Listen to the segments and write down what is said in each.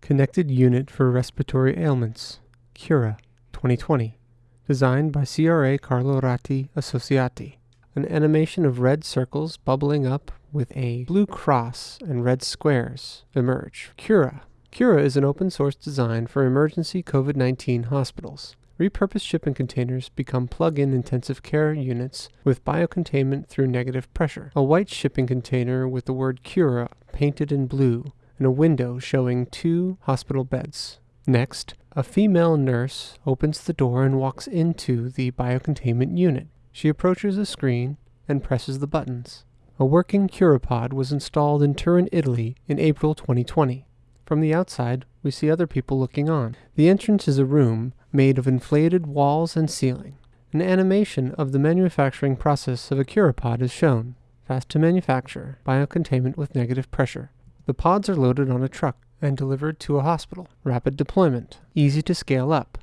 Connected Unit for Respiratory Ailments, Cura, 2020. Designed by CRA Carlo Ratti Associati. An animation of red circles bubbling up with a blue cross and red squares emerge. Cura. Cura is an open source design for emergency COVID 19 hospitals. Repurposed shipping containers become plug in intensive care units with biocontainment through negative pressure. A white shipping container with the word Cura painted in blue and a window showing two hospital beds. Next, a female nurse opens the door and walks into the biocontainment unit. She approaches a screen and presses the buttons. A working Curapod was installed in Turin, Italy in April 2020. From the outside, we see other people looking on. The entrance is a room made of inflated walls and ceiling. An animation of the manufacturing process of a Curapod is shown. Fast to manufacture, biocontainment with negative pressure. The pods are loaded on a truck and delivered to a hospital. Rapid deployment, easy to scale up.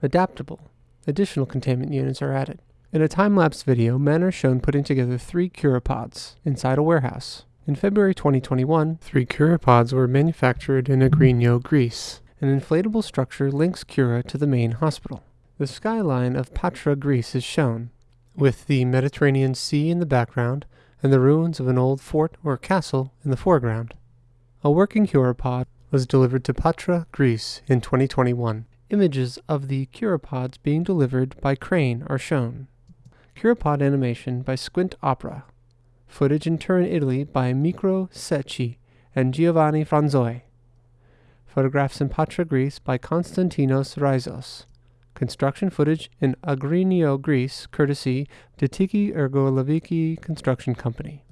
Adaptable, additional containment units are added. In a time-lapse video, men are shown putting together three Curapods inside a warehouse. In February 2021, three Curapods were manufactured in Agrinio, Greece. An inflatable structure links Cura to the main hospital. The skyline of Patra, Greece is shown, with the Mediterranean Sea in the background and the ruins of an old fort or castle in the foreground. A working Curapod was delivered to Patra, Greece in 2021. Images of the Curapods being delivered by crane are shown. Curapod animation by Squint Opera. Footage in Turin, Italy by Micro Secchi and Giovanni Franzoi. Photographs in Patra, Greece by Konstantinos Rizos. Construction footage in Agrinio, Greece, courtesy Detiki Ergo Leviki Construction Company.